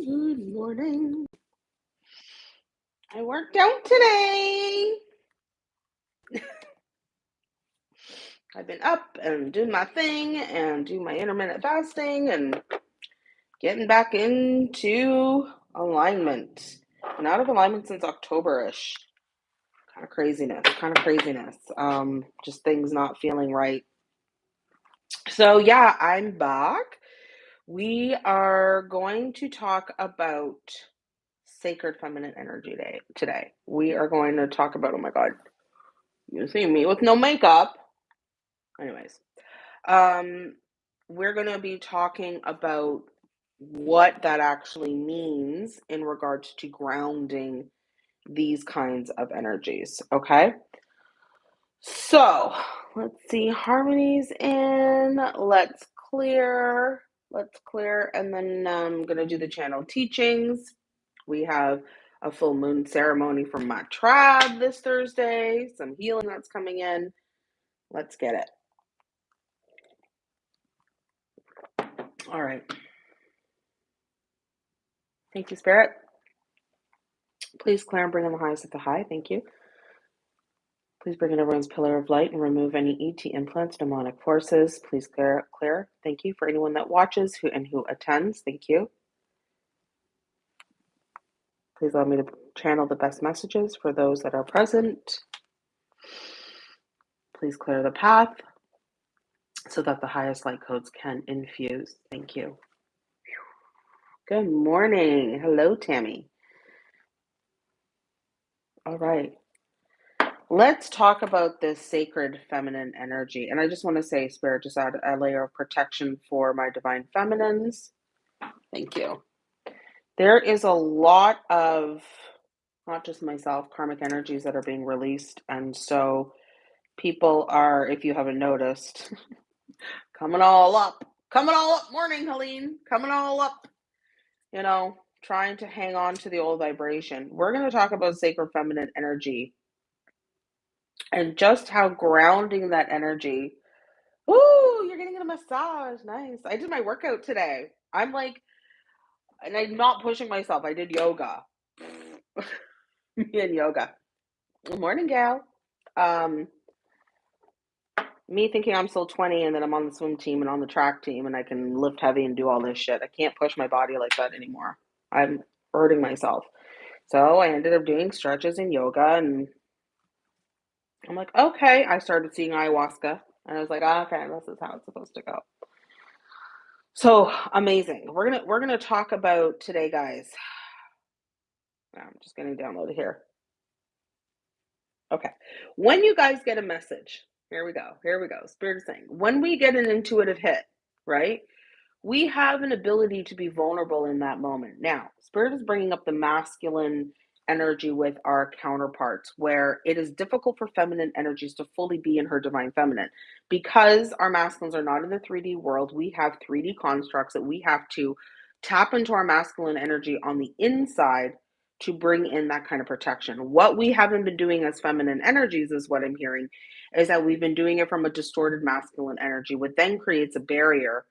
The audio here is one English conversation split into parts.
Good morning. I worked out today. I've been up and doing my thing and doing my intermittent fasting and getting back into alignment. Been out of alignment since October-ish. Kind of craziness, kind of craziness. Um, just things not feeling right. So yeah, I'm back. We are going to talk about Sacred Feminine Energy Day today. We are going to talk about, oh my God, you see me with no makeup. Anyways, um, we're going to be talking about what that actually means in regards to grounding these kinds of energies. Okay. So let's see. Harmonies in. Let's clear. Let's clear. And then um, I'm going to do the channel teachings. We have a full moon ceremony from my tribe this Thursday, some healing that's coming in. Let's get it. All right. Thank you, Spirit. Please and bring in the highest of the high. Thank you. Please bring in everyone's pillar of light and remove any ET implants, demonic forces. Please clear, clear. Thank you for anyone that watches who and who attends. Thank you. Please allow me to channel the best messages for those that are present. Please clear the path so that the highest light codes can infuse. Thank you. Good morning. Hello, Tammy. All right. Let's talk about this sacred feminine energy. And I just want to say, Spirit, just add a layer of protection for my divine feminines. Thank you. There is a lot of, not just myself, karmic energies that are being released. And so people are, if you haven't noticed, coming all up, coming all up. Morning, Helene, coming all up, you know, trying to hang on to the old vibration. We're going to talk about sacred feminine energy and just how grounding that energy. Ooh, you're getting a massage. Nice. I did my workout today. I'm like, and I'm not pushing myself. I did yoga. me and yoga. Good morning, gal. Um, me thinking I'm still 20 and then I'm on the swim team and on the track team and I can lift heavy and do all this shit. I can't push my body like that anymore. I'm hurting myself. So I ended up doing stretches and yoga and I'm like, okay. I started seeing ayahuasca and I was like, okay, this is how it's supposed to go. So amazing. We're gonna we're gonna talk about today, guys. I'm just getting downloaded here. Okay. When you guys get a message, here we go. Here we go. Spirit is saying, when we get an intuitive hit, right? We have an ability to be vulnerable in that moment. Now, Spirit is bringing up the masculine energy with our counterparts, where it is difficult for feminine energies to fully be in her divine feminine. Because our masculines are not in the 3D world, we have 3D constructs that we have to tap into our masculine energy on the inside to bring in that kind of protection. What we haven't been doing as feminine energies, is what I'm hearing, is that we've been doing it from a distorted masculine energy, which then creates a barrier.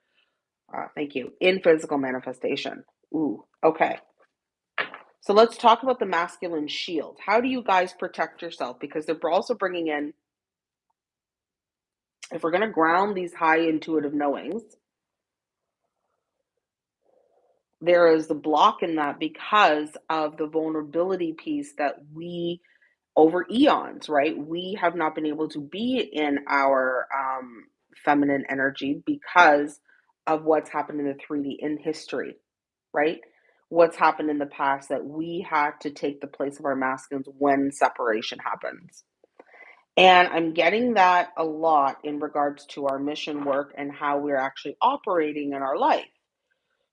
Uh, thank you. In physical manifestation. Ooh, okay. So let's talk about the masculine shield. How do you guys protect yourself? Because they're also bringing in, if we're going to ground these high intuitive knowings, there is a block in that because of the vulnerability piece that we over eons right we have not been able to be in our um, feminine energy because of what's happened in the 3d in history right what's happened in the past that we had to take the place of our masculines when separation happens and i'm getting that a lot in regards to our mission work and how we're actually operating in our life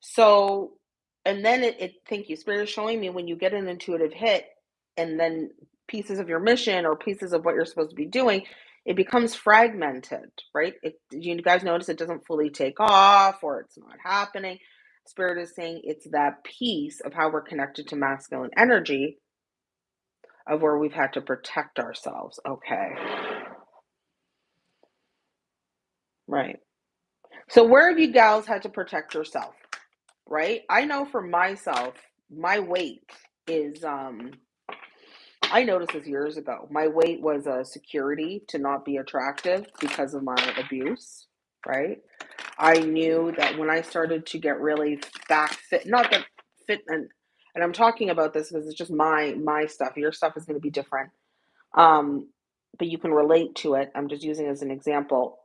so, and then it, it thank you, Spirit is showing me when you get an intuitive hit and then pieces of your mission or pieces of what you're supposed to be doing, it becomes fragmented, right? It, you guys notice it doesn't fully take off or it's not happening. Spirit is saying it's that piece of how we're connected to masculine energy of where we've had to protect ourselves. Okay. Right. So, where have you gals had to protect yourself? right? I know for myself, my weight is um I noticed this years ago. My weight was a security to not be attractive because of my abuse, right? I knew that when I started to get really back fit, not that fit and and I'm talking about this because it's just my my stuff. Your stuff is going to be different. Um, but you can relate to it. I'm just using as an example.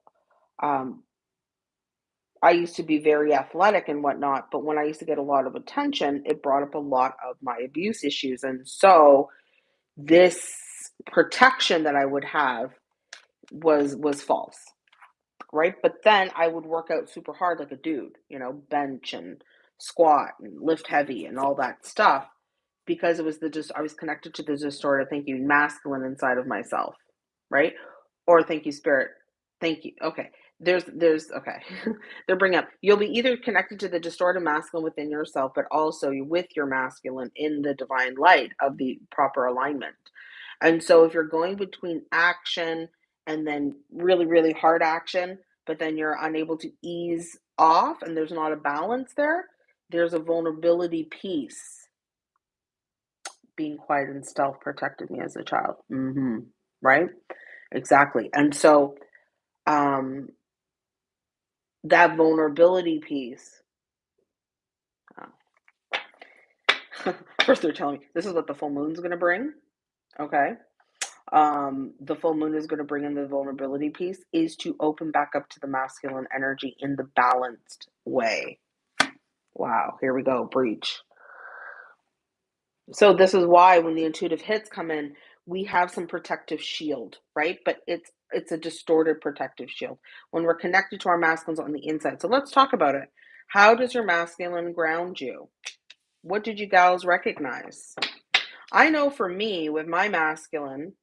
Um, I used to be very athletic and whatnot, but when I used to get a lot of attention, it brought up a lot of my abuse issues. And so this protection that I would have was was false, right? But then I would work out super hard like a dude, you know, bench and squat and lift heavy and all that stuff because it was the just I was connected to the distorted thinking masculine inside of myself, right? Or thank you, spirit. Thank you. Okay. There's there's okay. They're bringing up you'll be either connected to the distorted masculine within yourself, but also with your masculine in the divine light of the proper alignment. And so if you're going between action and then really, really hard action, but then you're unable to ease off and there's not a balance there, there's a vulnerability piece. Being quiet and stealth protected me as a child. Mm-hmm. Right? Exactly. And so um that vulnerability piece. First, they're telling me this is what the full moon's going to bring. Okay. Um, the full moon is going to bring in the vulnerability piece is to open back up to the masculine energy in the balanced way. Wow. Here we go. Breach. So, this is why when the intuitive hits come in, we have some protective shield, right? But it's it's a distorted protective shield when we're connected to our masculines on the inside. So let's talk about it. How does your masculine ground you? What did you gals recognize? I know for me, with my masculine,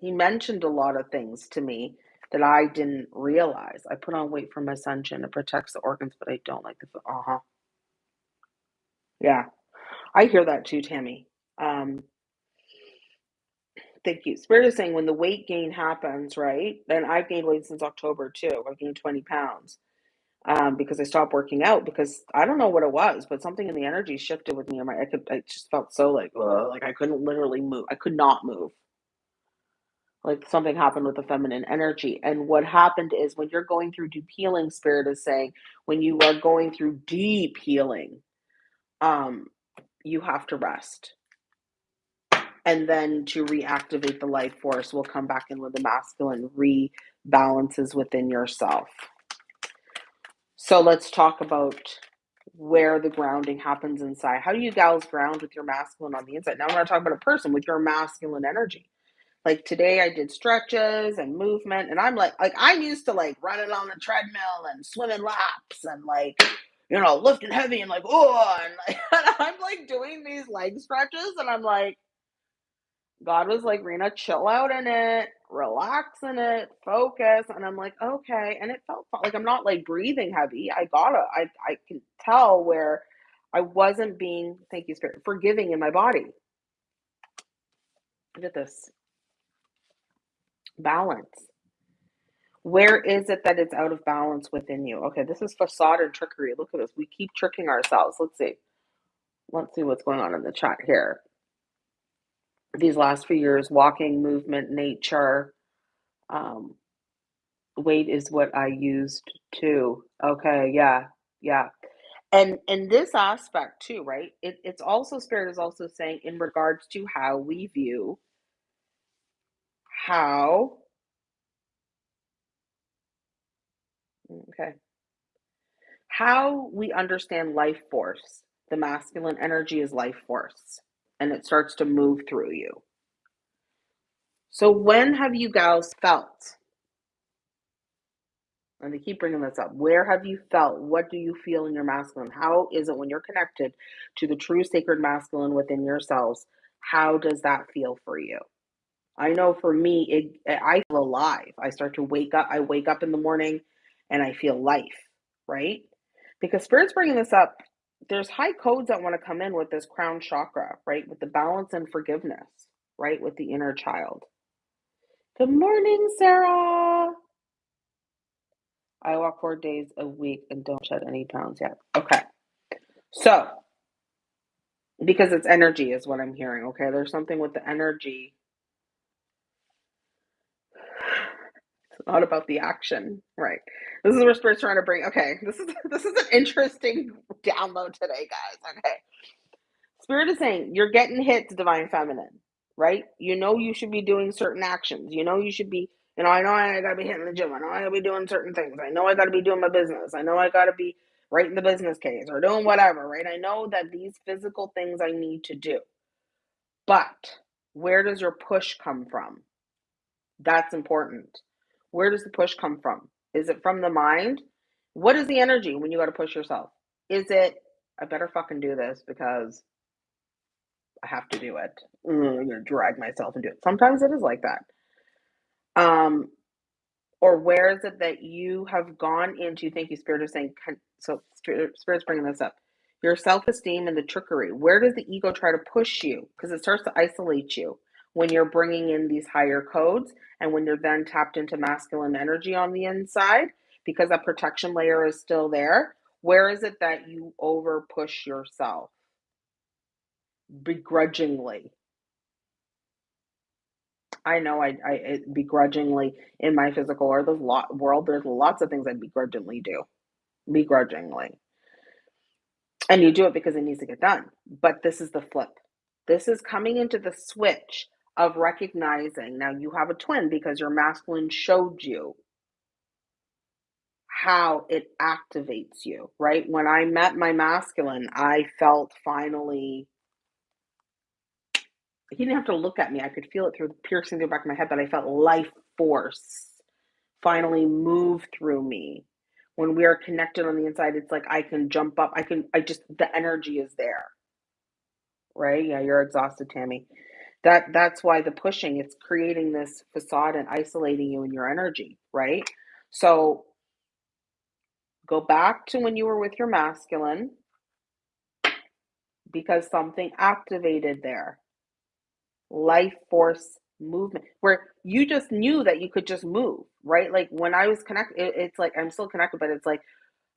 he mentioned a lot of things to me that I didn't realize. I put on weight for from ascension. It protects the organs, but I don't like the. Uh huh. Yeah, I hear that too, Tammy. Um, Thank you. Spirit is saying when the weight gain happens, right? And I've gained weight since October too. I've gained 20 pounds um, because I stopped working out because I don't know what it was, but something in the energy shifted with me. And my, I could, I just felt so like, ugh, like I couldn't literally move. I could not move. Like something happened with the feminine energy. And what happened is when you're going through deep healing, Spirit is saying when you are going through deep healing, um, you have to rest. And then to reactivate the life force will come back in with the masculine rebalances within yourself. So let's talk about where the grounding happens inside. How do you gals ground with your masculine on the inside? Now i'm not talking about a person with your masculine energy like today i did stretches and movement and i'm like like i'm used to like running on the treadmill and swimming laps and like you know lifting heavy and like oh and, like, and i'm like doing these leg stretches and i'm like God was like, Rena, chill out in it, relax in it, focus. And I'm like, okay. And it felt like I'm not like breathing heavy. I gotta, I, I can tell where I wasn't being, thank you, Spirit, forgiving in my body. Look at this balance. Where is it that it's out of balance within you? Okay, this is facade and trickery. Look at this. We keep tricking ourselves. Let's see. Let's see what's going on in the chat here these last few years walking movement nature um weight is what i used too okay yeah yeah and and this aspect too right it, it's also spirit is also saying in regards to how we view how okay how we understand life force the masculine energy is life force and it starts to move through you so when have you gals felt and they keep bringing this up. Where have you felt? What do you feel in your masculine? How is it when you're connected to the true sacred masculine within yourselves? How does that feel for you? I know for me, it I feel alive. I start to wake up. I wake up in the morning, and I feel life, right? Because spirit's bringing this up. There's high codes that want to come in with this crown chakra, right? With the balance and forgiveness, right? With the inner child. Good morning, Sarah. I walk four days a week and don't shed any pounds yet. Okay. So, because it's energy is what I'm hearing. Okay, there's something with the energy. It's not about the action, right? This is where spirit's trying to bring. Okay, this is this is an interesting download today, guys. Okay, spirit is saying you're getting hit to divine feminine, right? You know you should be doing certain actions. You know you should be. You know, I know I gotta be hitting the gym. I know I gotta be doing certain things. I know I gotta be doing my business. I know I gotta be writing the business case or doing whatever, right? I know that these physical things I need to do But where does your push come from? That's important. Where does the push come from? Is it from the mind? What is the energy when you got to push yourself? Is it, I better fucking do this because I have to do it. I'm going to drag myself and do it. Sometimes it is like that. Um, or where is it that you have gone into? Thank you, Spirit, of saying, so Spirit's bringing this up your self esteem and the trickery. Where does the ego try to push you? Because it starts to isolate you when you're bringing in these higher codes and when you're then tapped into masculine energy on the inside because that protection layer is still there. Where is it that you over push yourself begrudgingly? I know I, I begrudgingly in my physical or the lot world. There's lots of things I begrudgingly do, begrudgingly and you do it because it needs to get done. But this is the flip. This is coming into the switch of recognizing now you have a twin because your masculine showed you how it activates you, right? When I met my masculine, I felt finally he didn't have to look at me. I could feel it through the piercing through the back of my head, but I felt life force finally move through me. When we are connected on the inside it's like i can jump up. I can i just the energy is there. Right? Yeah you're exhausted tammy that that's why the pushing it's creating this facade and isolating you in your energy right? So go back to when you were with your masculine because something activated there. Life force movement where you just knew that you could just move right? Like when i was connected it, it's like i'm still connected but it's like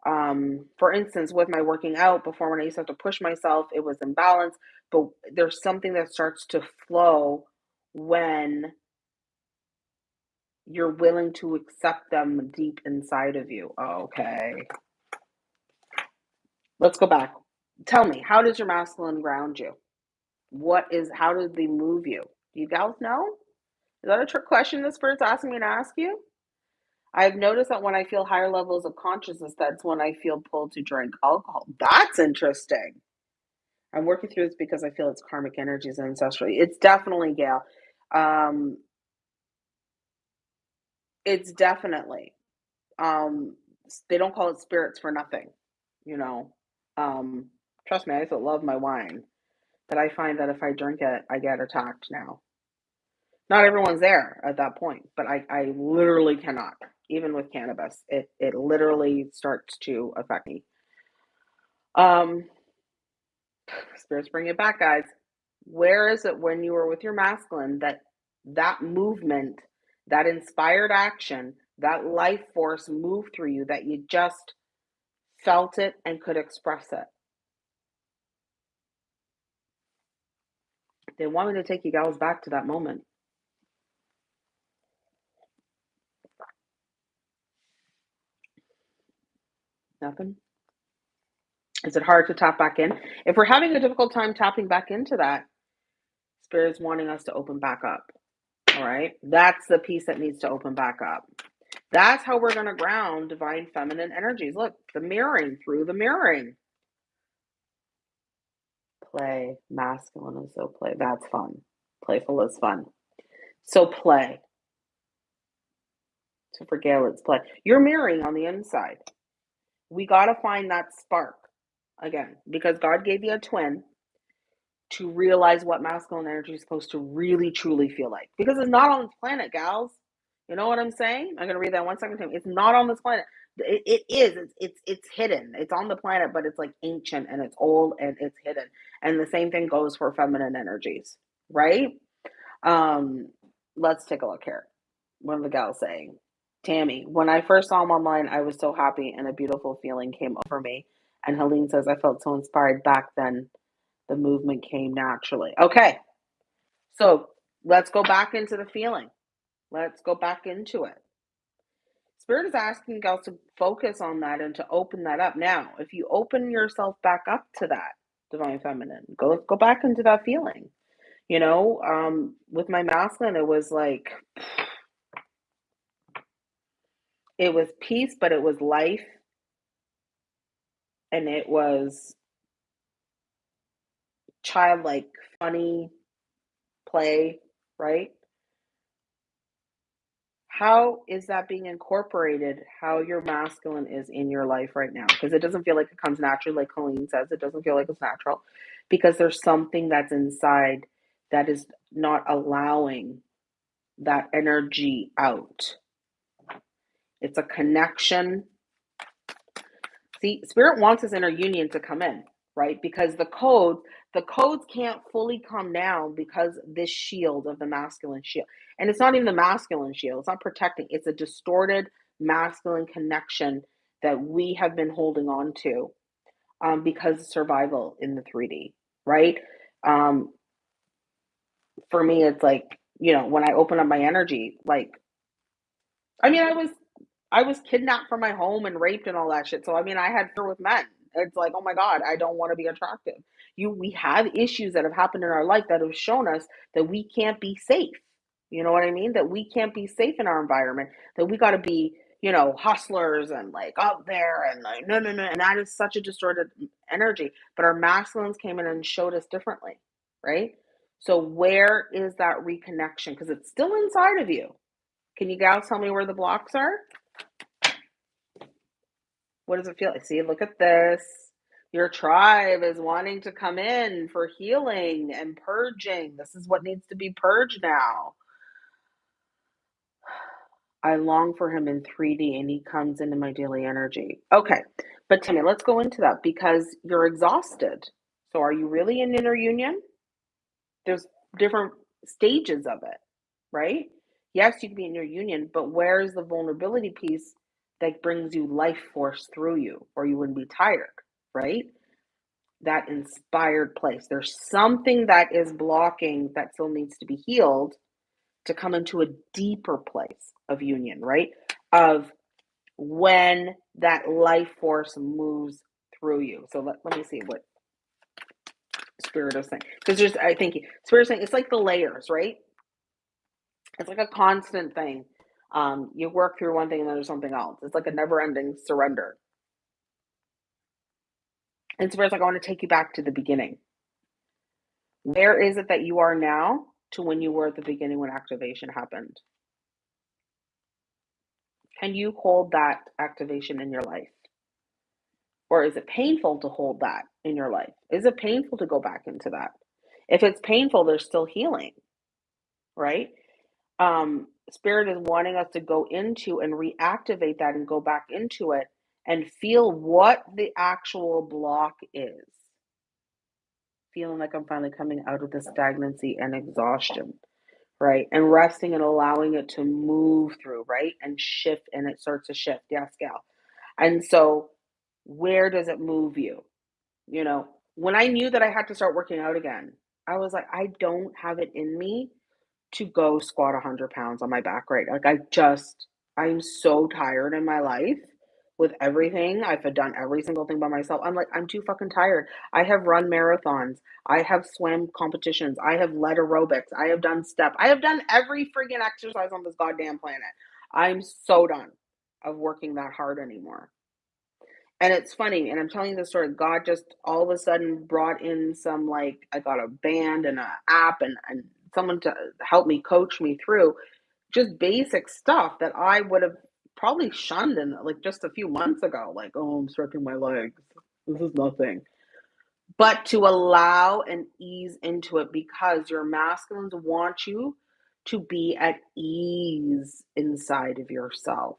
um for instance with my working out before when i used to have to push myself it was imbalance but there's something that starts to flow when you're willing to accept them deep inside of you. Okay. Let's go back. Tell me how does your masculine ground you? What is how do they move you? Do you guys know? Is that a trick question the spirit's asking me to ask you I've noticed that when I feel higher levels of consciousness, that's when I feel pulled to drink alcohol. That's interesting. I'm working through this because I feel it's karmic energies and ancestral. It's definitely Gail. Um, it's definitely. Um, they don't call it spirits for nothing, you know. Um, trust me, I used to love my wine, but I find that if I drink it, I get attacked now. Not everyone's there at that point, but I, I literally cannot. Even with cannabis, it it literally starts to affect me. Um, spirits bring it back, guys. Where is it when you were with your masculine that that movement, that inspired action, that life force moved through you that you just felt it and could express it? They want me to take you guys back to that moment. Nothing? Is it hard to tap back in? If we're having a difficult time tapping back into that, Spirit's wanting us to open back up. All right. That's the piece that needs to open back up. That's how we're going to ground divine feminine energies. Look, the mirroring through the mirroring. Play. Masculine is so play. That's fun. Playful is fun. So play. So for Gail, it's play. You're mirroring on the inside. We got to find that spark again because God gave you a twin to realize what masculine energy is supposed to really truly feel like because it's not on this planet, gals. You know what I'm saying? I'm gonna read that one second time. It's not on this planet. It, it is. It's, it's it's hidden. It's on the planet, but it's like ancient and it's old and it's hidden. And the same thing goes for feminine energies, right? Um, let's take a look here. One of the gals saying, Tammy, when I first saw him online, I was so happy and a beautiful feeling came over me. And Helene says, I felt so inspired back then. The movement came naturally. Okay. So let's go back into the feeling. Let's go back into it. Spirit is asking us to focus on that and to open that up. Now, if you open yourself back up to that divine feminine, go go back into that feeling. You know, um, with my masculine, it was like it was peace, but it was life, and it was childlike, funny play, right? how is that being incorporated how your masculine is in your life right now? Because it doesn't feel like it comes naturally like colleen says it doesn't feel like it's natural. Because there's something that's inside that is not allowing that energy out it's a connection. See spirit wants this inner union to come in right? Because the code the codes can't fully come down because this shield of the masculine shield and it's not even the masculine shield it's not protecting it's a distorted masculine connection that we have been holding on to um, because of survival in the 3d right? Um, for me it's like you know when i open up my energy like i mean i was i was kidnapped from my home and raped and all that shit. So i mean i had fear with men. It's like oh my god i don't want to be attractive. You we have issues that have happened in our life that have shown us that we can't be safe. You know what i mean? That we can't be safe in our environment. That we got to be you know hustlers and like up there and like no no no. And that is such a distorted energy. But our masculines came in and showed us differently right? So where is that reconnection? Because it's still inside of you. Can you guys tell me where the blocks are what does it feel like see look at this your tribe is wanting to come in for healing and purging. This is what needs to be purged now. I long for him in 3D and he comes into my daily energy. Okay, but Timmy, let's go into that because you're exhausted. So, are you really in inner union? There's different stages of it, right? Yes, you can be in your union, but where's the vulnerability piece that brings you life force through you, or you wouldn't be tired? right? That inspired place. There's something that is blocking that still needs to be healed to come into a deeper place of union, right? Of when that life force moves through you. So let, let me see what spirit is saying. Because there's I think spirit is saying it's like the layers, right? It's like a constant thing. Um, you work through one thing and then there's something else. It's like a never ending surrender. And Spirit's like, I want to take you back to the beginning. Where is it that you are now to when you were at the beginning when activation happened? Can you hold that activation in your life? Or is it painful to hold that in your life? Is it painful to go back into that? If it's painful, there's still healing, right? Um, Spirit is wanting us to go into and reactivate that and go back into it and feel what the actual block is. Feeling like I'm finally coming out of the stagnancy and exhaustion, right? And resting and allowing it to move through, right? And shift, and it starts to shift. Yes, gal. And so, where does it move you? You know, when I knew that I had to start working out again, I was like, I don't have it in me to go squat 100 pounds on my back, right? Like, I just, I'm so tired in my life with everything. I've done every single thing by myself. I'm like, I'm too fucking tired. I have run marathons. I have swam competitions. I have led aerobics. I have done step. I have done every freaking exercise on this goddamn planet. I'm so done of working that hard anymore. And it's funny, and I'm telling you the story. God just all of a sudden brought in some like I got a band and an app and, and someone to help me coach me through just basic stuff that I would have probably shunned in like just a few months ago. Like, oh, I'm stretching my legs. This is nothing. But to allow and ease into it because your masculines want you to be at ease inside of yourself.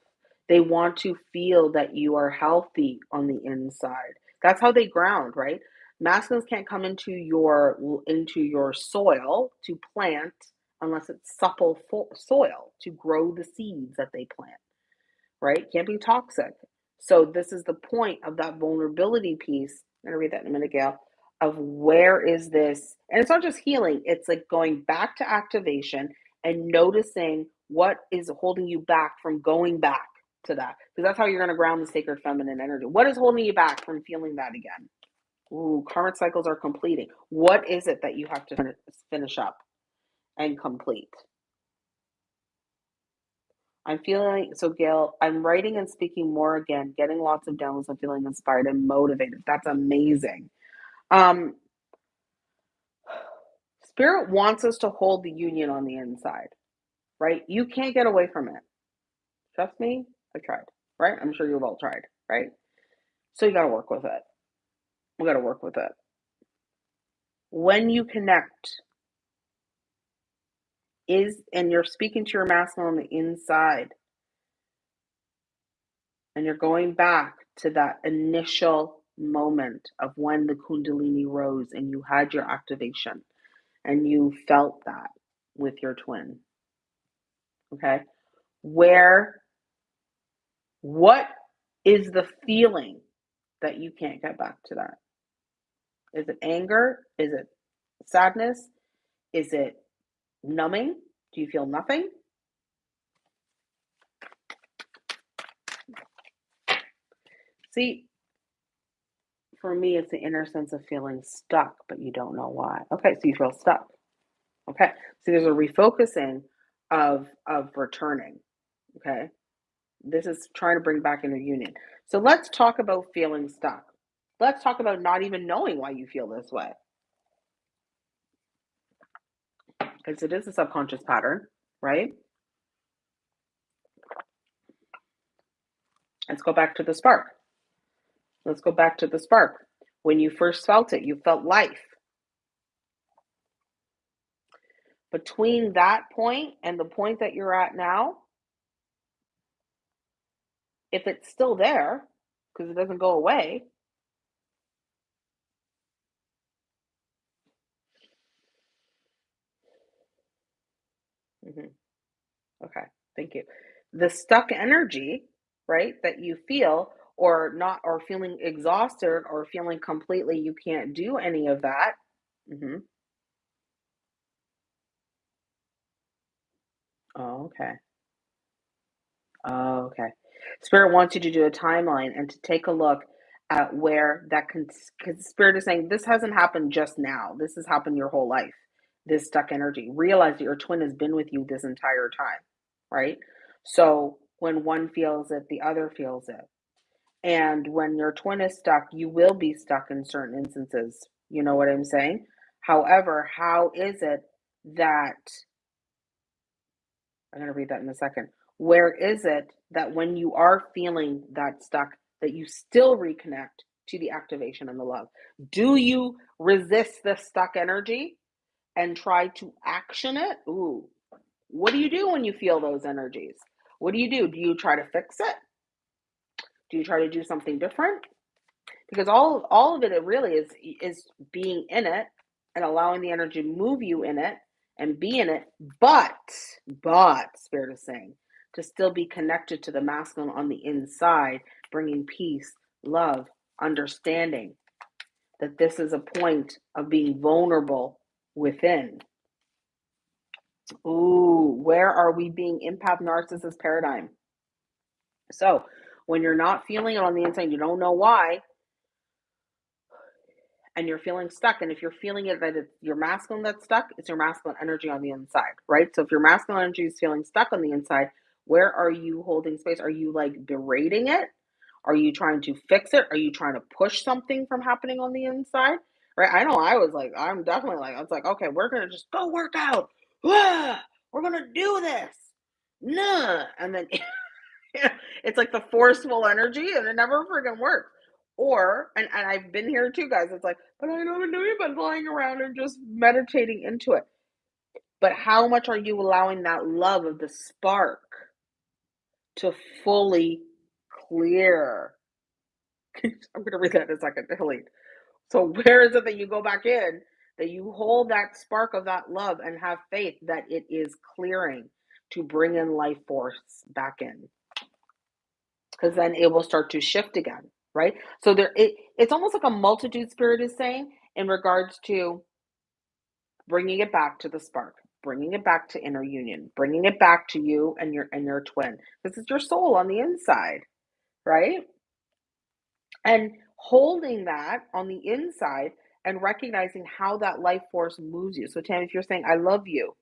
They want to feel that you are healthy on the inside. That's how they ground, right? Masculines can't come into your into your soil to plant unless it's supple soil to grow the seeds that they plant right? Can't be toxic. So this is the point of that vulnerability piece. I'm gonna read that in a minute, Gail. Of where is this, and it's not just healing, it's like going back to activation and noticing what is holding you back from going back to that. Because that's how you're gonna ground the sacred feminine energy. What is holding you back from feeling that again? Ooh, karmic cycles are completing. What is it that you have to finish up and complete? I'm feeling so, Gail. I'm writing and speaking more again, getting lots of downloads. I'm feeling inspired and motivated. That's amazing. Um, Spirit wants us to hold the union on the inside, right? You can't get away from it. Trust me, I tried, right? I'm sure you've all tried, right? So you got to work with it. We got to work with it. When you connect, is and you're speaking to your masculine on the inside, and you're going back to that initial moment of when the Kundalini rose and you had your activation and you felt that with your twin. Okay. Where, what is the feeling that you can't get back to that? Is it anger? Is it sadness? Is it numbing? Do you feel nothing? See, for me, it's the inner sense of feeling stuck, but you don't know why. Okay, so you feel stuck. Okay, so there's a refocusing of of returning. Okay, this is trying to bring back inner union. So let's talk about feeling stuck. Let's talk about not even knowing why you feel this way. Because it is a subconscious pattern, right? Let's go back to the spark. Let's go back to the spark. When you first felt it, you felt life. Between that point and the point that you're at now, if it's still there, because it doesn't go away, mm-hmm. okay, thank you. The stuck energy, right, that you feel or not or feeling exhausted or feeling completely you can't do any of that. Mm-hmm. Oh, okay. Oh, okay. Spirit wants you to do a timeline and to take a look at where that can, because Spirit is saying this hasn't happened just now. This has happened your whole life. This stuck energy. Realize that your twin has been with you this entire time, right? So when one feels it, the other feels it. And when your twin is stuck, you will be stuck in certain instances. You know what I'm saying? However, how is it that I'm going to read that in a second. Where is it that when you are feeling that stuck, that you still reconnect to the activation and the love? Do you resist the stuck energy and try to action it? Ooh, what do you do when you feel those energies? What do you do? Do you try to fix it? Do you try to do something different? Because all all of it, it really is is being in it and allowing the energy to move you in it and be in it, but but spirit is saying to still be connected to the masculine on the inside, bringing peace, love, understanding. That this is a point of being vulnerable within. Ooh, where are we being empath narcissist paradigm? So when you're not feeling it on the inside, you don't know why, and you're feeling stuck. And if you're feeling it that it's your masculine that's stuck, it's your masculine energy on the inside, right? So if your masculine energy is feeling stuck on the inside, where are you holding space? Are you like berating it? Are you trying to fix it? Are you trying to push something from happening on the inside? Right? I know I was like, I'm definitely like, I was like, okay, we're gonna just go work out. we're gonna do this. Nah. And then it's like the forceful energy and it never freaking works. Or, and, and I've been here too, guys. It's like, but I don't know but lying around and just meditating into it. But how much are you allowing that love of the spark to fully clear? I'm going to read that in a second. Delete. So, where is it that you go back in, that you hold that spark of that love and have faith that it is clearing to bring in life force back in? because then it will start to shift again, right? So there, it, it's almost like a multitude spirit is saying in regards to bringing it back to the spark, bringing it back to inner union, bringing it back to you and your and your twin. This is your soul on the inside, right? And holding that on the inside and recognizing how that life force moves you. So, Tam, if you're saying, I love you,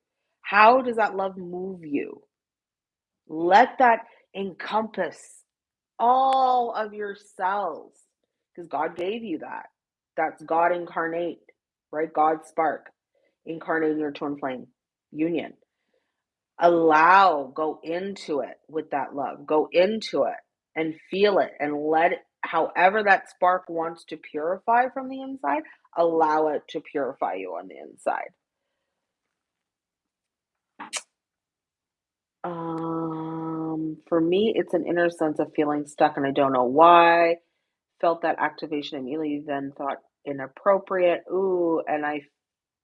how does that love move you? Let that encompass all of your cells because God gave you that. That's God incarnate, right? God spark incarnating your twin flame union. Allow, go into it with that love. Go into it and feel it and let it, however that spark wants to purify from the inside, allow it to purify you on the inside. Um, for me, it's an inner sense of feeling stuck and I don't know why. Felt that activation immediately, then thought inappropriate. Ooh, and I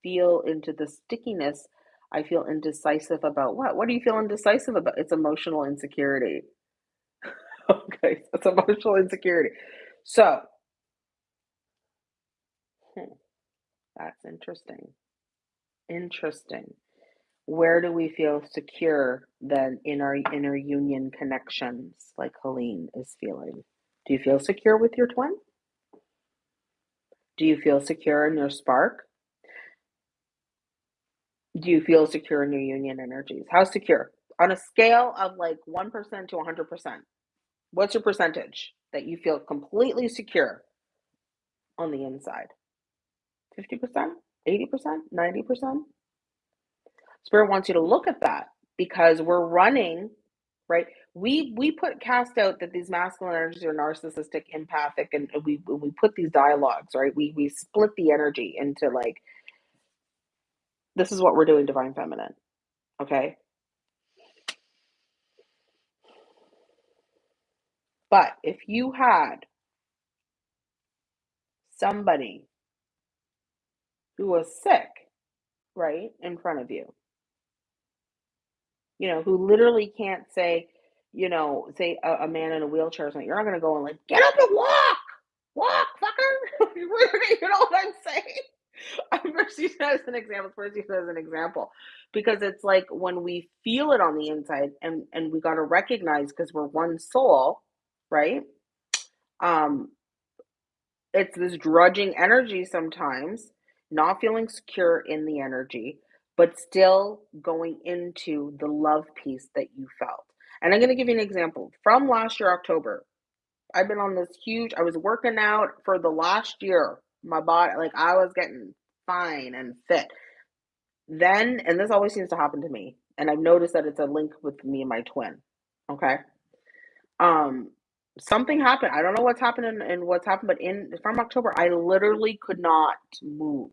feel into the stickiness. I feel indecisive about what? What do you feel indecisive about? It's emotional insecurity. okay, it's emotional insecurity. So, hmm, that's interesting. Interesting. Where do we feel secure then in our inner union connections, like Helene is feeling? Do you feel secure with your twin? Do you feel secure in your spark? Do you feel secure in your union energies? How secure? On a scale of like 1% to 100%, what's your percentage that you feel completely secure on the inside? 50%, 80%, 90%? Spirit wants you to look at that because we're running, right? We we put cast out that these masculine energies are narcissistic, empathic, and we we put these dialogues, right? We we split the energy into like this is what we're doing, divine feminine. Okay. But if you had somebody who was sick, right, in front of you, you know, who literally can't say, you know, say a, a man in a wheelchair or something, you're not going to go and like, get up and walk, walk, fucker. you know what I'm saying? I'm first using that as an example. First use as an example, because it's like when we feel it on the inside, and and we got to recognize because we're one soul, right? Um, it's this drudging energy sometimes, not feeling secure in the energy, but still going into the love piece that you felt. And I'm going to give you an example from last year, October. I've been on this huge, I was working out for the last year. My body, like I was getting fine and fit. Then, and this always seems to happen to me, and I've noticed that it's a link with me and my twin. Okay. Um, something happened. I don't know what's happened and what's happened, but in from October, I literally could not move.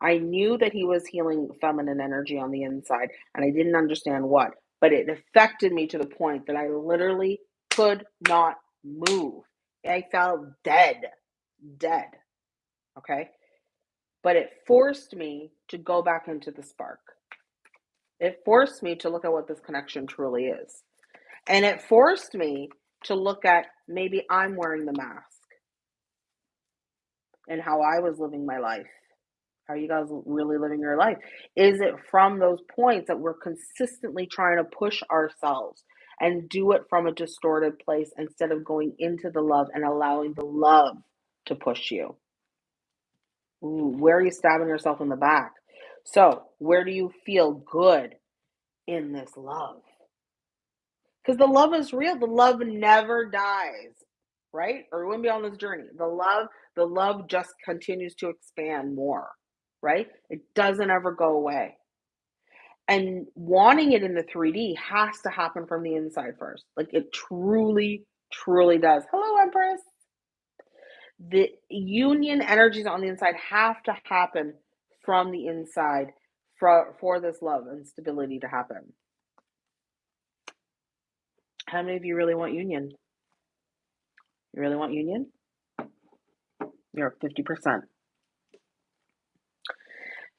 I knew that he was healing feminine energy on the inside, and I didn't understand what, but it affected me to the point that I literally could not move. I felt dead, dead. Okay. But it forced me to go back into the spark. It forced me to look at what this connection truly is. And it forced me to look at maybe I'm wearing the mask and how I was living my life. Are you guys really living your life? Is it from those points that we're consistently trying to push ourselves and do it from a distorted place instead of going into the love and allowing the love to push you? Ooh, where are you stabbing yourself in the back? So, where do you feel good in this love? Because the love is real. The love never dies, right? Or we wouldn't be on this journey. The love, the love just continues to expand more, right? It doesn't ever go away. And wanting it in the 3D has to happen from the inside first. Like it truly, truly does. Hello, Empress. The union energies on the inside have to happen from the inside for, for this love and stability to happen. How many of you really want union? You really want union? You're 50%.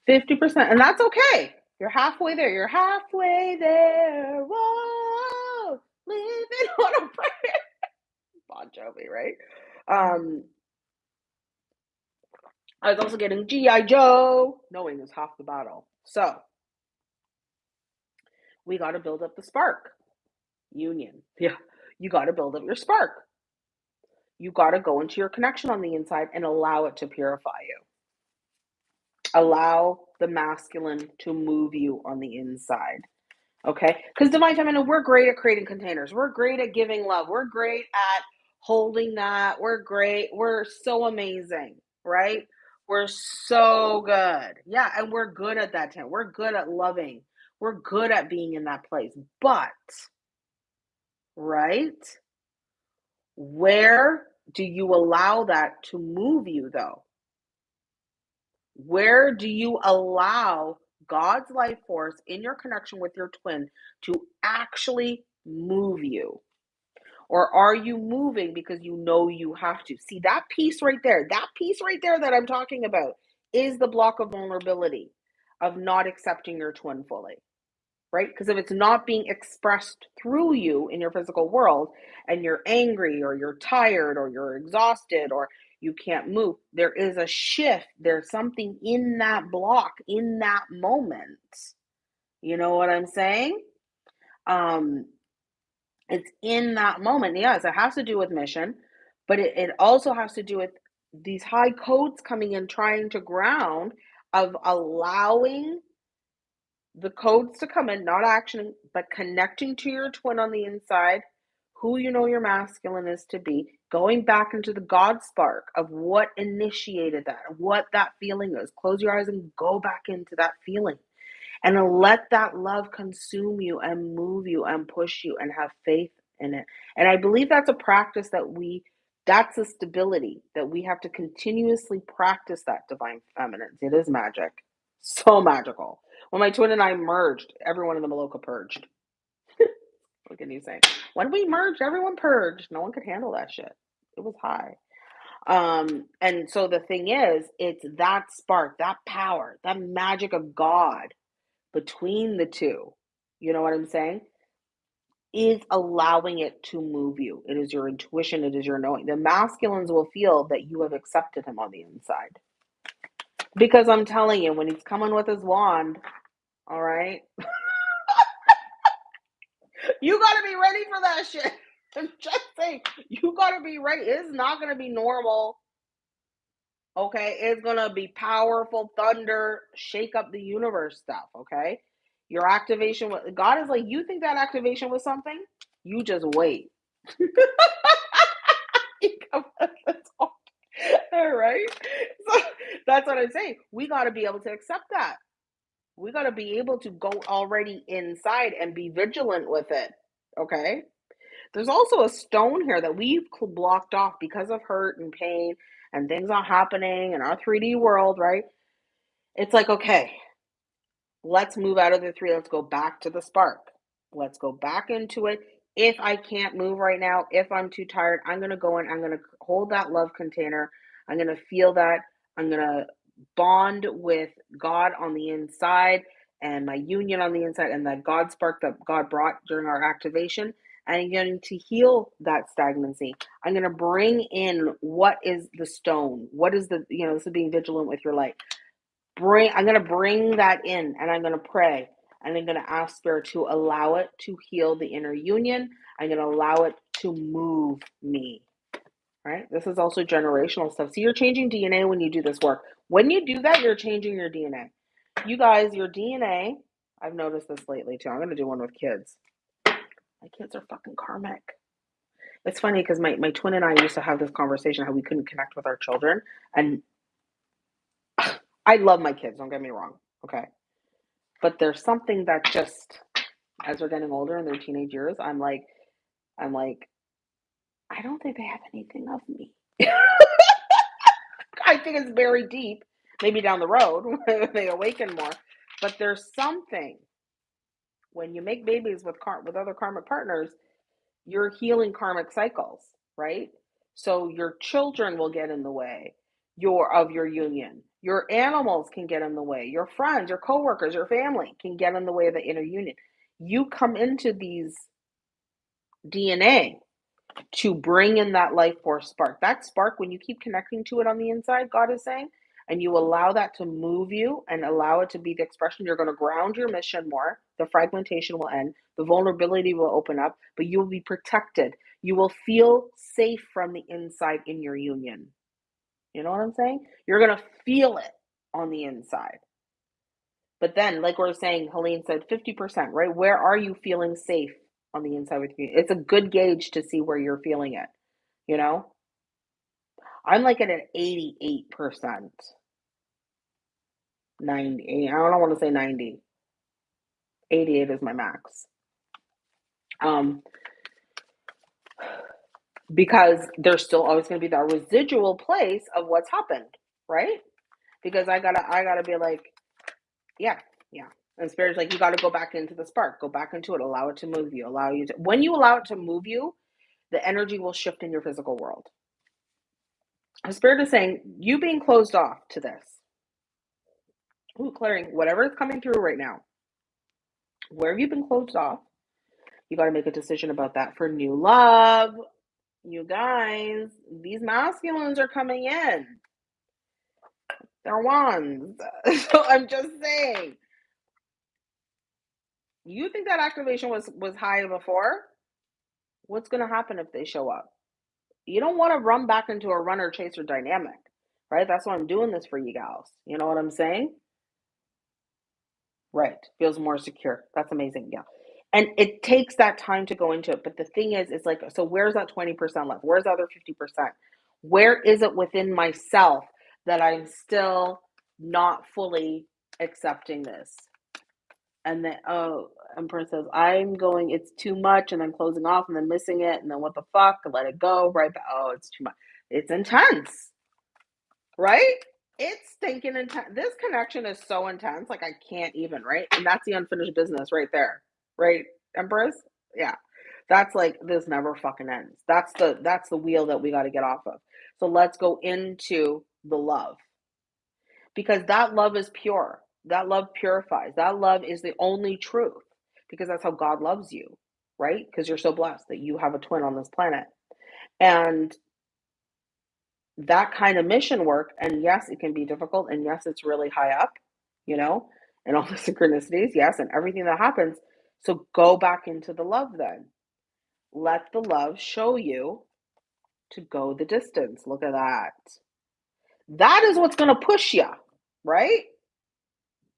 50%. And that's okay. You're halfway there. You're halfway there. Whoa. Living on a prayer. Bon Jovi, right? Um, I was also getting G.I. Joe. Knowing is half the battle. So we got to build up the spark. Union. Yeah. You got to build up your spark. You got to go into your connection on the inside and allow it to purify you. Allow the masculine to move you on the inside. Okay? Because divine feminine, we're great at creating containers. We're great at giving love. We're great at holding that. We're great. We're so amazing, right? We're so good. Yeah, and we're good at that. Time. We're good at loving. We're good at being in that place. But, right? Where do you allow that to move you, though? Where do you allow God's life force in your connection with your twin to actually move you? Or are you moving because you know you have to? See, that piece right there, that piece right there that I'm talking about is the block of vulnerability of not accepting your twin fully right? Because if it's not being expressed through you in your physical world and you're angry or you're tired or you're exhausted or you can't move, there is a shift. There's something in that block, in that moment. You know what I'm saying? Um, it's in that moment. Yes, it has to do with mission, but it, it also has to do with these high codes coming in, trying to ground of allowing the codes to come in, not action, but connecting to your twin on the inside, who you know your masculine is to be, going back into the God spark of what initiated that, what that feeling is. Close your eyes and go back into that feeling. And let that love consume you and move you and push you and have faith in it. And I believe that's a practice that we, that's a stability that we have to continuously practice that divine feminine. It is magic. So magical. When my twin and I merged, everyone in the Maloka purged. what can you say? When we merged, everyone purged. No one could handle that shit. It was high. Um, and so the thing is, it's that spark, that power, that magic of God between the two. You know what I'm saying? Is allowing it to move you. It is your intuition, it is your knowing. The masculines will feel that you have accepted him on the inside. Because I'm telling you, when he's coming with his wand, all right, you got to be ready for that shit. Just saying, you got to be ready. It's not going to be normal. Okay, it's going to be powerful thunder, shake up the universe stuff. Okay, your activation, God is like, you think that activation was something? You just wait. All right. So that's what I'm saying. We got to be able to accept that. We got to be able to go already inside and be vigilant with it. Okay. There's also a stone here that we've blocked off because of hurt and pain and things not happening in our 3D world, right? It's like, okay, let's move out of the three. Let's go back to the spark. Let's go back into it. If I can't move right now, if I'm too tired, I'm going to go in, I'm going to hold that love container. I'm going to feel that. I'm going to bond with God on the inside and my union on the inside and that God spark that God brought during our activation. I'm going to heal that stagnancy. I'm going to bring in what is the stone? What is the, you know, this is being vigilant with your light. Bring, I'm going to bring that in and I'm going to pray and I'm going to ask Spirit to allow it to heal the inner union. I'm going to allow it to move me. Right? This is also generational stuff. So you're changing DNA when you do this work. When you do that, you're changing your DNA. You guys, your DNA, I've noticed this lately too. I'm going to do one with kids. My kids are fucking karmic. It's funny because my, my twin and I used to have this conversation how we couldn't connect with our children. And I love my kids, don't get me wrong. Okay. But there's something that just, as they're getting older in their teenage years, I'm like, I'm like, I don't think they have anything of me. I think it's very deep. Maybe down the road when they awaken more. But there's something when you make babies with car- with other karmic partners, you're healing karmic cycles, right? So your children will get in the way your of your union. Your animals can get in the way. Your friends, your coworkers, your family can get in the way of the inner union. You come into these DNA to bring in that life force spark. That spark, when you keep connecting to it on the inside, God is saying, and you allow that to move you and allow it to be the expression, you're going to ground your mission more. The fragmentation will end, the vulnerability will open up, but you will be protected. You will feel safe from the inside in your union. You know what I'm saying? You're going to feel it on the inside. But then, like we are saying, Helene said 50%, right? Where are you feeling safe on the inside with you? It's a good gauge to see where you're feeling it, you know? I'm like at an 88%. 90. I don't want to say 90. 88 is my max. Um, because there's still always going to be that residual place of what's happened, right? Because I gotta, I gotta be like, yeah, yeah. And spirit's like, you gotta go back into the spark, go back into it, allow it to move you, allow you to. When you allow it to move you, the energy will shift in your physical world. The spirit is saying, you being closed off to this, ooh, clearing whatever is coming through right now. Where have you been closed off? You got to make a decision about that for new love, you guys, these masculines are coming in. They're wands. so I'm just saying. You think that activation was was high before? What's going to happen if they show up? You don't want to run back into a runner chaser dynamic, right? That's why I'm doing this for you gals. You know what I'm saying? Right. Feels more secure. That's amazing. Yeah and it takes that time to go into it but the thing is it's like so where's that 20% left where's the other 50% where is it within myself that i'm still not fully accepting this and then oh empress says i'm going it's too much and then closing off and then missing it and then what the fuck let it go right back oh it's too much it's intense right it's stinking intense this connection is so intense like i can't even right and that's the unfinished business right there right, Empress? Yeah. That's like this never fucking ends. That's the that's the wheel that we got to get off of. So let's go into the love. Because that love is pure. That love purifies. That love is the only truth. Because that's how God loves you, right? Because you're so blessed that you have a twin on this planet. And that kind of mission work, and yes, it can be difficult, and yes, it's really high up, you know, and all the synchronicities, yes, and everything that happens so go back into the love then. Let the love show you to go the distance. Look at that. That is what's going to push you, right?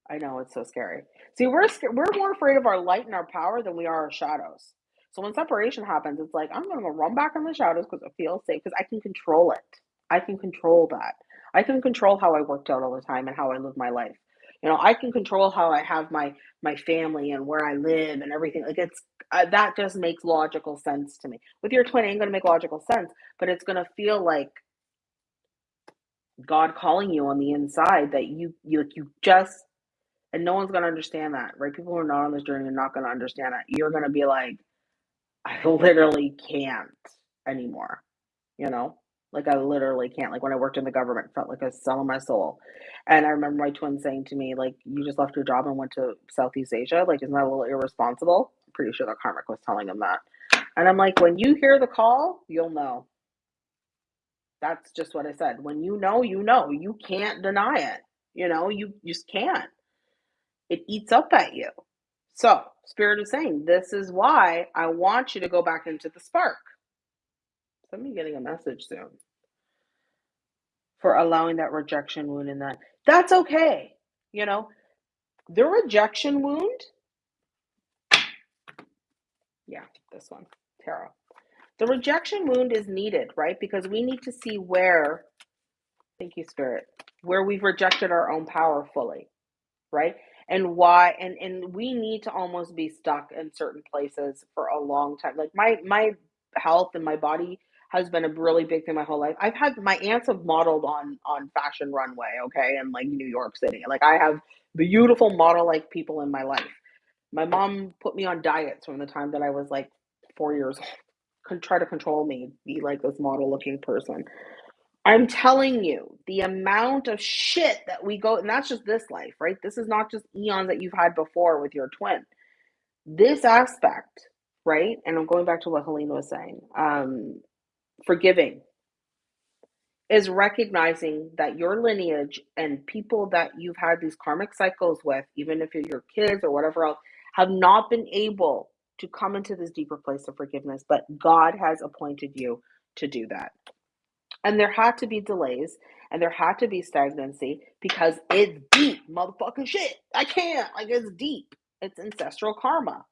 I know it's so scary. See, we're we're more afraid of our light and our power than we are our shadows. So when separation happens, it's like I'm going to go run back in the shadows because it feels safe because I can control it. I can control that. I can control how I worked out all the time and how I live my life you know i can control how i have my my family and where i live and everything like it's uh, that just makes logical sense to me with your twin it ain't going to make logical sense but it's going to feel like god calling you on the inside that you you you just and no one's to understand that right people who are not on this journey are not to understand that you're to be like i literally can't anymore you know like I literally can't. Like when I worked in the government, felt like I was selling my soul. And I remember my twin saying to me, like, you just left your job and went to Southeast Asia. Like, isn't that a little irresponsible? I'm pretty sure that karmic was telling him that. And I'm like, when you hear the call, you'll know. That's just what I said. When you know, you know. You can't deny it. You know, you just can't. It eats up at you. So, Spirit is saying, this is why I want you to go back into the spark. Me getting a message soon for allowing that rejection wound in that. That's okay. You know, the rejection wound. Yeah, this one, tarot. The rejection wound is needed, right? Because we need to see where, thank you, Spirit, where we've rejected our own power fully, right? And why, and and we need to almost be stuck in certain places for a long time. Like my my health and my body has been a really big thing my whole life. I've had my aunts have modeled on on fashion runway, okay, in like New York City. Like I have beautiful model like people in my life. My mom put me on diets from the time that I was like four years old. Could try to control me, be like this model looking person. I'm telling you, the amount of shit that we go, and that's just this life, right? This is not just eons that you've had before with your twin. This aspect right? And I'm going back to what Helene was saying. Um, forgiving is recognizing that your lineage and people that you've had these karmic cycles with, even if your kids or whatever else, have not been able to come into this deeper place of forgiveness, but God has appointed you to do that. And there had to be delays and there had to be stagnancy because it's deep, motherfucking shit. I can't. Like, it's deep. It's ancestral karma.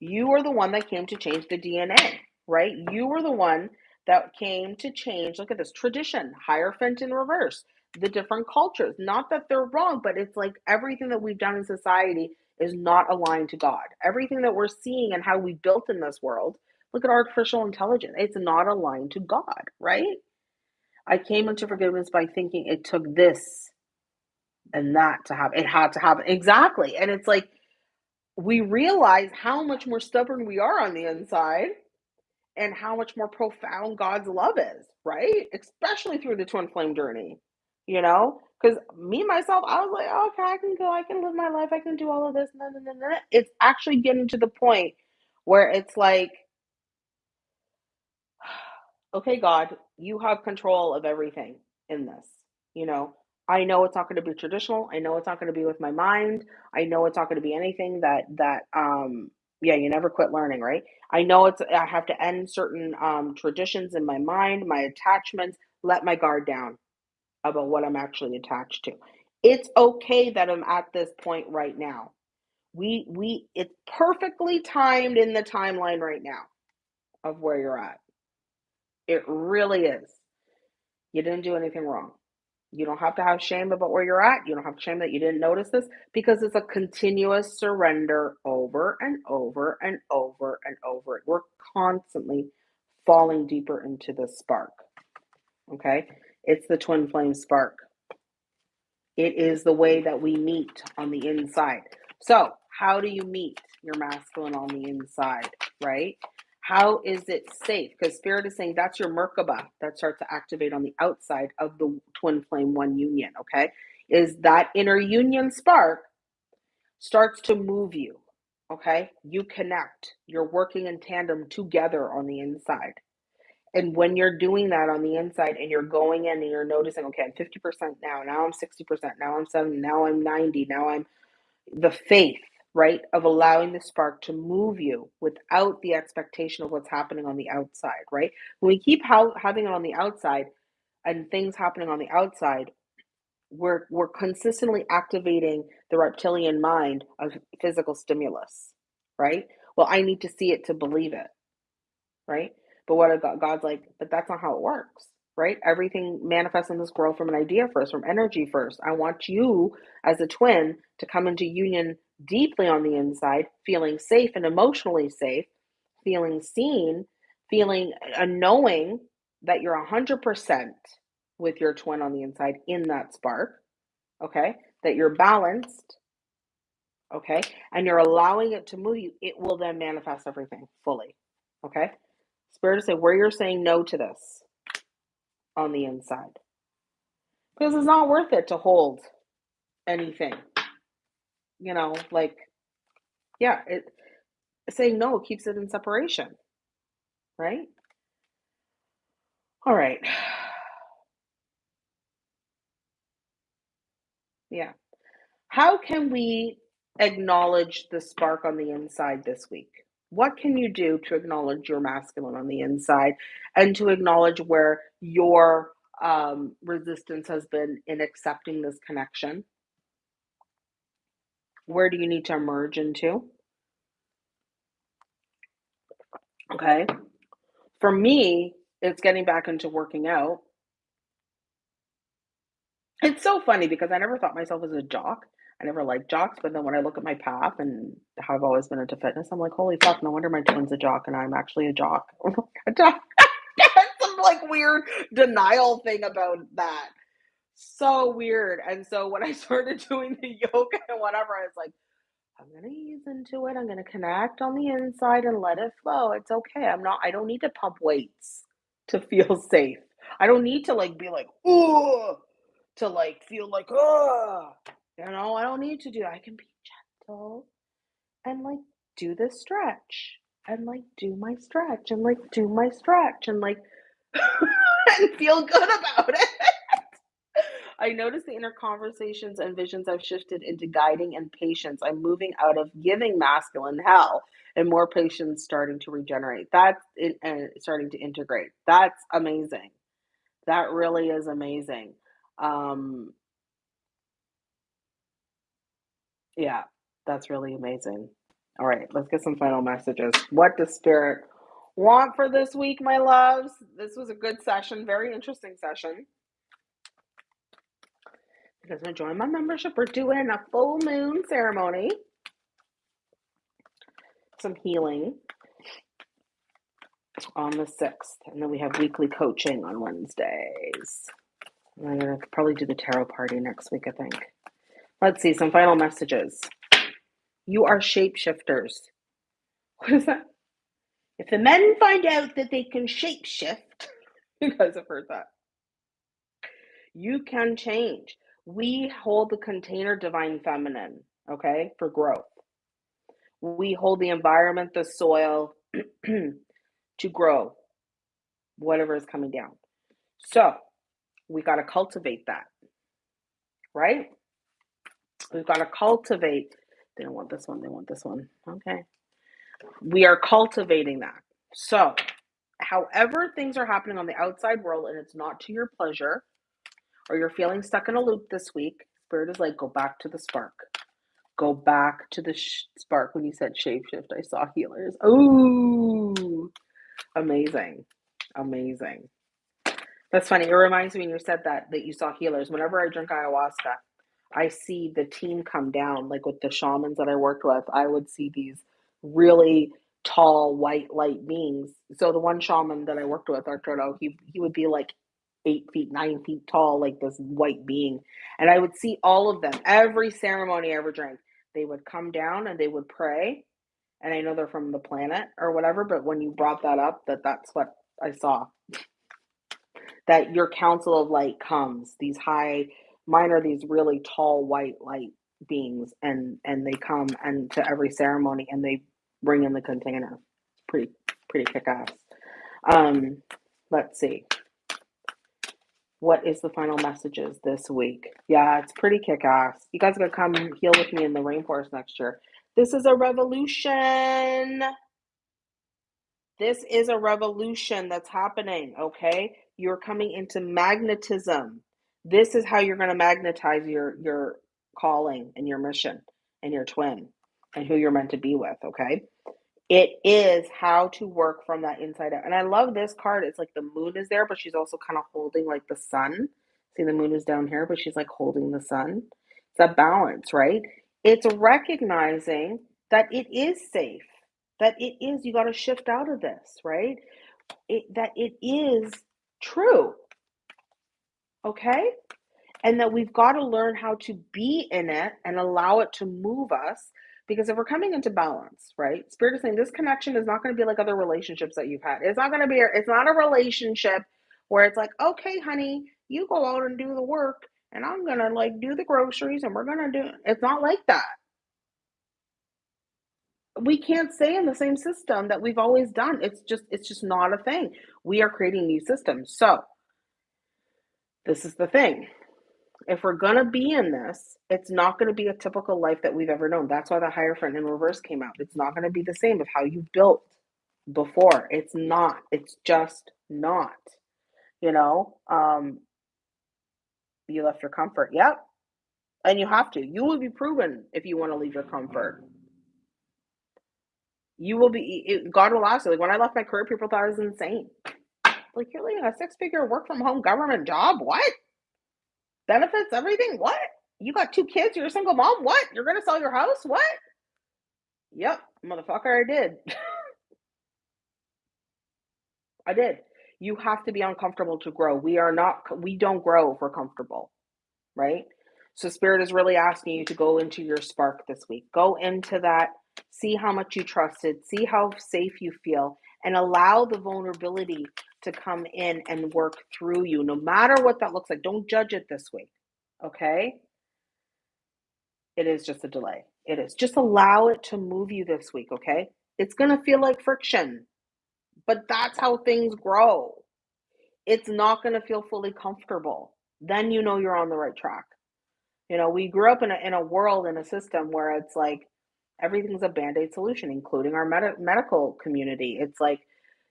You are the one that came to change the DNA, right? You were the one that came to change. Look at this tradition, Hierophant in reverse, the different cultures. Not that they're wrong, but it's like everything that we've done in society is not aligned to God. Everything that we're seeing and how we built in this world, look at artificial intelligence. It's not aligned to God, right? I came into forgiveness by thinking it took this and that to happen. It had to happen. Exactly. And it's like we realize how much more stubborn we are on the inside and how much more profound God's love is, right? Especially through the twin flame journey, you know? Because me myself, I was like, oh, okay, I can go, I can live my life, I can do all of this, and then, and then, it's actually getting to the point where it's like, okay, God, you have control of everything in this, you know? I know it's not going to be traditional. I know it's not going to be with my mind. I know it's not going to be anything that that um yeah, you never quit learning, right? I know it's I have to end certain um traditions in my mind, my attachments, let my guard down about what I'm actually attached to. It's okay that I'm at this point right now. We we it's perfectly timed in the timeline right now of where you're at. It really is. You didn't do anything wrong. You don't have to have shame about where you're at. You don't have shame that you didn't notice this because it's a continuous surrender over and over and over and over. We're constantly falling deeper into the spark. Okay? It's the twin flame spark. It is the way that we meet on the inside. So, how do you meet your masculine on the inside, right? How is it safe? Because Spirit is saying that's your Merkaba that starts to activate on the outside of the twin flame one union, okay? Is that inner union spark starts to move you, okay? You connect, you're working in tandem together on the inside. And when you're doing that on the inside and you're going in and you're noticing, okay, I'm 50% now, now I'm 60%, now I'm 70, now I'm 90, now I'm the faith right? Of allowing the spark to move you without the expectation of what's happening on the outside, right? When we keep ha- having it on the outside and things happening on the outside, we're we're consistently activating the reptilian mind of physical stimulus, right? Well, I need to see it to believe it, right? But what God's like, but that's not how it works right? Everything manifests in this world from an idea first, from energy first. I want you as a twin to come into union deeply on the inside, feeling safe and emotionally safe, feeling seen, feeling a knowing that you're 100% with your twin on the inside in that spark, okay? That you're balanced, okay? And you're allowing it to move you, it will then manifest everything fully, okay? Spirit say where you're saying no to this on the inside. Because it's not worth it to hold anything. You know, like, yeah, it saying no keeps it in separation. Right? All right. Yeah. How can we acknowledge the spark on the inside this week? What can you do to acknowledge your masculine on the inside and to acknowledge where your um, resistance has been in accepting this connection? Where do you need to emerge into? Okay. For me, it's getting back into working out. It's so funny because I never thought myself as a jock. I never liked jocks, but then when I look at my path and how I've always been into fitness, I'm like, holy fuck, no wonder my twin's a jock and I'm actually a jock. Oh jock. Some like weird denial thing about that. So weird. And so when I started doing the yoga and whatever, I was like, I'm gonna ease into it. I'm gonna connect on the inside and let it flow. It's okay. I'm not, I don't need to pump weights to feel safe. I don't need to like be like, oh, to like feel like, oh, you know, I don't need to do that. I can be gentle and like do the stretch and like do my stretch and like do my stretch and like and feel good about it. I notice the inner conversations and visions I've shifted into guiding and patience. I'm moving out of giving masculine hell and more patience starting to regenerate. That's and starting to integrate. That's amazing. That really is amazing. Um, yeah, that's really amazing. All right, let's get some final messages. What does spirit want for this week, my loves? This was a good session, very interesting session. You guys want to join my membership? We're doing a full moon ceremony, some healing on the 6th, and then we have weekly coaching on Wednesdays. I'm going to probably do the tarot party next week, I think. Let's see some final messages. You are shapeshifters. What is that? If the men find out that they can shapeshift, you guys have heard that. You can change. We hold the container divine feminine, okay, for growth. We hold the environment, the soil to grow whatever is coming down. So we got to cultivate that, right? We've got to cultivate. They don't want this one, they want this one. Okay. We are cultivating that. So, however, things are happening on the outside world and it's not to your pleasure, or you're feeling stuck in a loop this week, Spirit is like, go back to the spark. Go back to the sh- spark. When you said shapeshift, I saw healers. Ooh, amazing. Amazing. That's funny. It reminds me when you said that that you saw healers. Whenever I drink ayahuasca, I see the team come down, like with the shamans that I worked with, I would see these really tall white light beings. So the one shaman that I worked with, Arturo, he he would be like eight feet, nine feet tall, like this white being. And I would see all of them, every ceremony I ever drank. They would come down and they would pray. And I know they're from the planet or whatever, but when you brought that up, that that's what I saw. That your council of light comes, these high Mine are these really tall white light beings, and and they come and to every ceremony, and they bring in the container. It's pretty pretty kick ass. Um, let's see. What is the final messages this week? Yeah, it's pretty kick ass. You guys are gonna come heal with me in the rainforest next year. This is a revolution. This is a revolution that's happening, okay? You're coming into magnetism. This is how you're going to magnetize your your calling and your mission and your twin and who you're meant to be with, okay? It is how to work from that inside out. And I love this card. It's like the moon is there, but she's also kind of holding like the sun. See, the moon is down here, but she's like holding the sun. It's a balance, right? It's recognizing that it is safe, that it is, you got to shift out of this, right? It, that it is true okay? And that we've got to learn how to be in it and allow it to move us. Because if we're coming into balance, right? Spirit is saying this connection is not going to be like other relationships that you've had. It's not going to be, it's not a relationship where it's like, okay, honey, you go out and do the work and I'm going to like do the groceries and we're going to do, it's not like that. We can't stay in the same system that we've always done. It's just, it's just not a thing. We are creating new systems. So, this is the thing. If we're going to be in this, it's not going to be a typical life that we've ever known. That's why the Hierophant in reverse came out. It's not going to be the same of how you built before. It's not. It's just not. You know, um, you left your comfort. Yep. And you have to. You will be proven if you want to leave your comfort. You will be, God will ask you. Like when I left my career, people thought I was insane. Like you're leaving a six figure work from home government job. What? Benefits, everything? What? You got two kids, you're a single mom? What? You're gonna sell your house? What? Yep, motherfucker, I did. I did. You have to be uncomfortable to grow. We are not we don't grow if we're comfortable. Right? So spirit is really asking you to go into your spark this week. Go into that, see how much you trusted, see how safe you feel, and allow the vulnerability to come in and work through you, no matter what that looks like. Don't judge it this week. Okay? It is just a delay. It is. Just allow it to move you this week, okay? It's going to feel like friction, but that's how things grow. It's not going to feel fully comfortable. Then you know you're on the right track. You know, we grew up in a, in a world, in a system where it's like everything's a band aid solution, including our med- medical community. It's like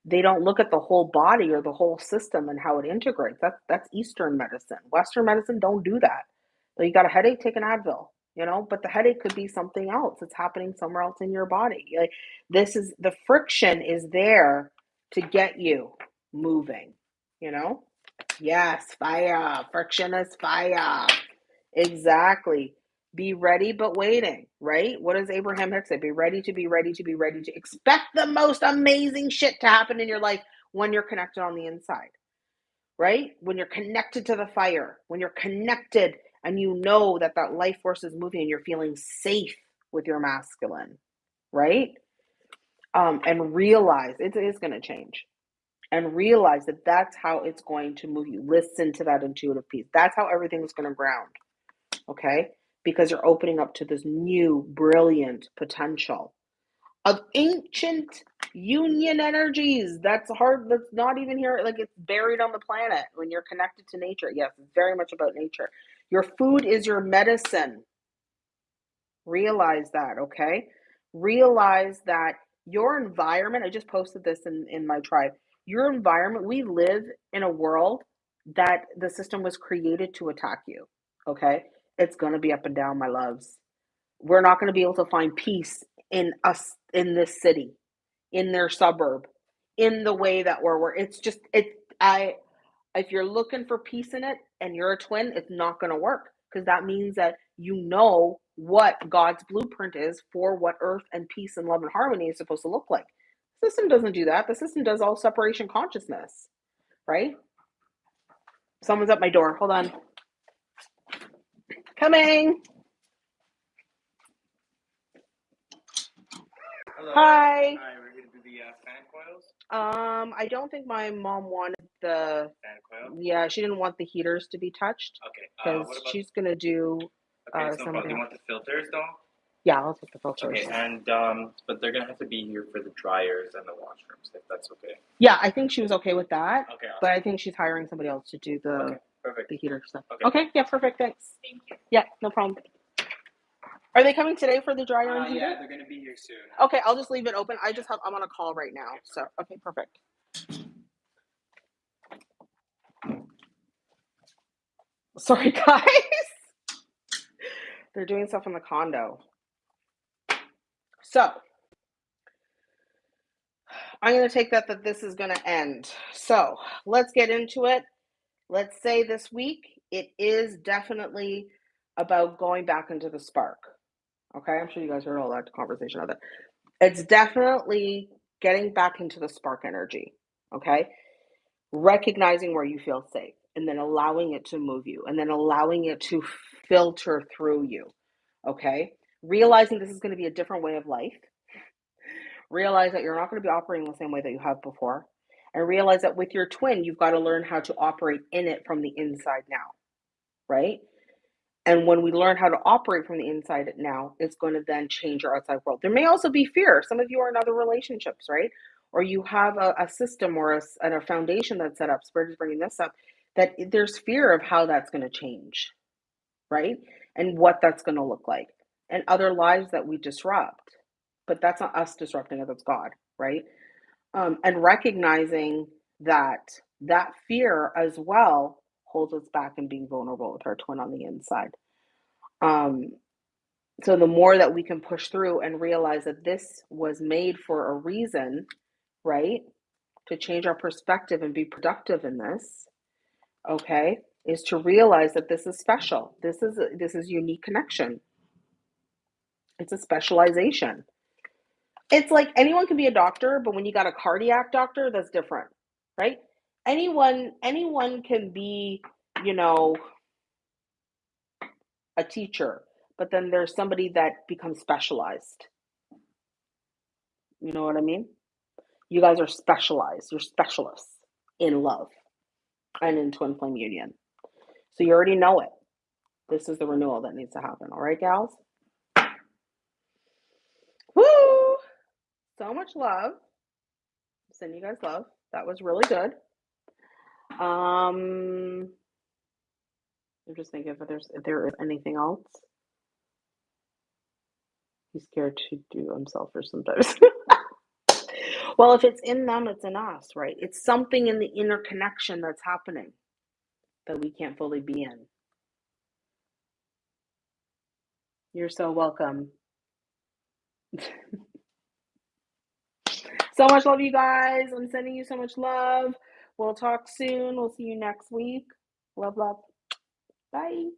they don't look at the whole body or the whole system and how it integrates. That's that's Eastern medicine. Western medicine don't do that. So you got a headache, take an Advil. You know, but the headache could be something else. It's happening somewhere else in your body. Like this is the friction is there to get you moving. You know. Yes, fire. Friction is fire. Exactly. Be ready but waiting, right? What does Abraham Hicks say? Be ready to be ready to be ready to expect the most amazing shit to happen in your life when you're connected on the inside, right? When you're connected to the fire, when you're connected and you know that that life force is moving and you're feeling safe with your masculine, right? Um, and realize it is going to change and realize that that's how it's going to move you. Listen to that intuitive piece. That's how everything is going to ground okay? Because you're opening up to this new, brilliant potential of ancient union energies. That's hard, that's not even here, like it's buried on the planet when you're connected to nature. Yes, it's very much about nature. Your food is your medicine. Realize that, okay? Realize that your environment, I just posted this in, in my tribe. Your environment, we live in a world that the system was created to attack you, okay? It's going to be up and down, my loves. We're not going to be able to find peace in us in this city, in their suburb, in the way that we're. we're it's just it. I if you're looking for peace in it and you're a twin, it's not going to work because that means that you know what God's blueprint is for what earth and peace and love and harmony is supposed to look like. The system doesn't do that. The system does all separation consciousness, right? Someone's at my door. Hold on. Coming. Hello. Hi. Hi, we're here to do the uh, fan coils. Um, I don't think my mom wanted the. Fan coil. Yeah, she didn't want the heaters to be touched Okay. Uh, because about? she's gonna do. Okay, uh, so something Do you want the filters though? Yeah, I'll take the filters. Okay, and um, but they're gonna have to be here for the dryers and the washrooms, if that's okay. Yeah, I think she was okay with that, Okay. Awesome. but I think she's hiring somebody else to do the Okay. Perfect. the heater stuff. Okay. Okay, yeah, perfect. Thanks. Thank you. Yeah, no problem. Are they coming today for the dryer Uh, and heater? yeah, they're gonna be here soon. Okay, I'll just leave it open. I just have I'm on a call right now, so okay, perfect. Sorry, guys. They're doing stuff in the condo. So I'm going to take that that this is going to end. So let's get into it. Let's say this week it is definitely about going back into the spark. Okay, I'm sure you guys heard all that conversation of it. It's definitely getting back into the spark energy. Okay, recognizing where you feel safe and then allowing it to move you and then allowing it to filter through you. Okay, realizing this is going to be a different way of life. Realize that you're not going to be operating the same way that you have before. And realize that with your twin, you've got to learn how to operate in it from the inside now. Right? And when we learn how to operate from the inside now, it's going to then change our outside world. There may also be fear. Some of you are in other relationships, right? Or you have a, a system or a, a foundation that's set up. Spirit is bringing this up that there's fear of how that's going to change, right? And what that's going to look like, and other lives that we disrupt. But that's not us disrupting it, that's God, right? Um, and recognizing that that fear as well holds us back in being vulnerable with our twin on the inside. Um, so the more that we can push through and realize that this was made for a reason, right? To change our perspective and be productive in this, okay, is to realize that this is special. This is this is unique connection. It's a specialization. It's like anyone can be a doctor, but when you got a cardiac doctor, that's different, right? Anyone anyone can be, you know, a teacher, but then there's somebody that becomes specialized. You know what I mean? You guys are specialized. You're specialists in love and in twin flame union. So you already know it. This is the renewal that needs to happen. All right, gals? Woo! So much love. Send you guys love. That was really good. Um, I'm just thinking if there's if there is anything else. He's scared to do himself or sometimes. well, if it's in them, it's in us, right? It's something in the interconnection that's happening that we can't fully be in. You're so welcome. so much love, you guys. I'm sending you so much love. We'll talk soon. We'll see you next week. Love, love. Bye.